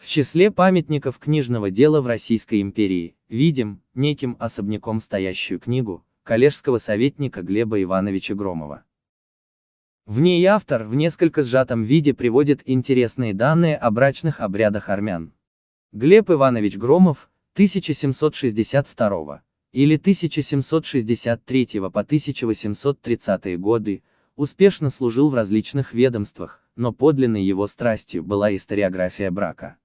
В числе памятников книжного дела в Российской империи, видим, неким особняком стоящую книгу, коллежского советника Глеба Ивановича Громова. В ней автор в несколько сжатом виде приводит интересные данные о брачных обрядах армян. Глеб Иванович Громов, 1762 или 1763 по 1830 годы, успешно служил в различных ведомствах, но подлинной его страстью была историография брака.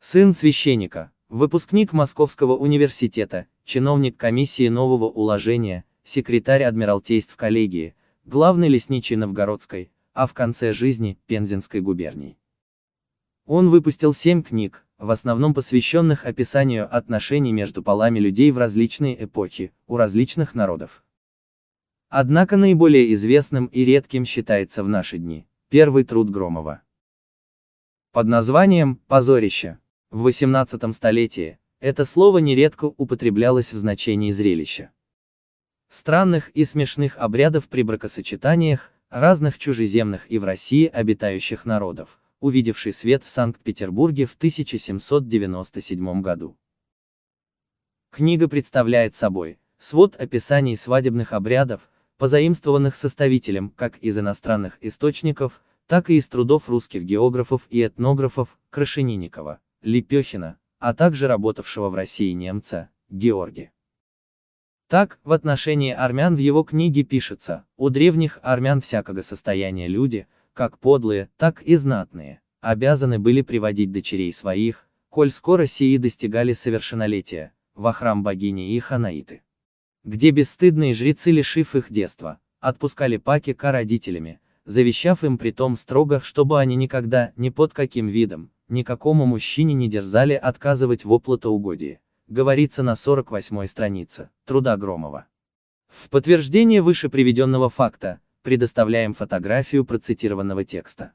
Сын священника, выпускник Московского университета, чиновник комиссии нового уложения, секретарь Адмиралтейств коллегии, главный лесничий Новгородской, а в конце жизни – Пензенской губернии. Он выпустил семь книг, в основном посвященных описанию отношений между полами людей в различные эпохи, у различных народов. Однако наиболее известным и редким считается в наши дни, первый труд Громова. Под названием «Позорище» в XVIII столетии, это слово нередко употреблялось в значении зрелища странных и смешных обрядов при бракосочетаниях, разных чужеземных и в России обитающих народов, увидевший свет в Санкт-Петербурге в 1797 году. Книга представляет собой свод описаний свадебных обрядов, позаимствованных составителем как из иностранных источников, так и из трудов русских географов и этнографов Крашенинникова, Лепехина, а также работавшего в России немца, Георгия. Так, в отношении армян в его книге пишется, у древних армян всякого состояния люди, как подлые, так и знатные, обязаны были приводить дочерей своих, коль скоро сии достигали совершеннолетия, во храм богини и ханаиты. Где бесстыдные жрецы, лишив их детства, отпускали паки к родителями, завещав им при том строго, чтобы они никогда, ни под каким видом, никакому мужчине не дерзали отказывать в оплатоугодии говорится на 48 странице, труда Громова. В подтверждение выше приведенного факта, предоставляем фотографию процитированного текста.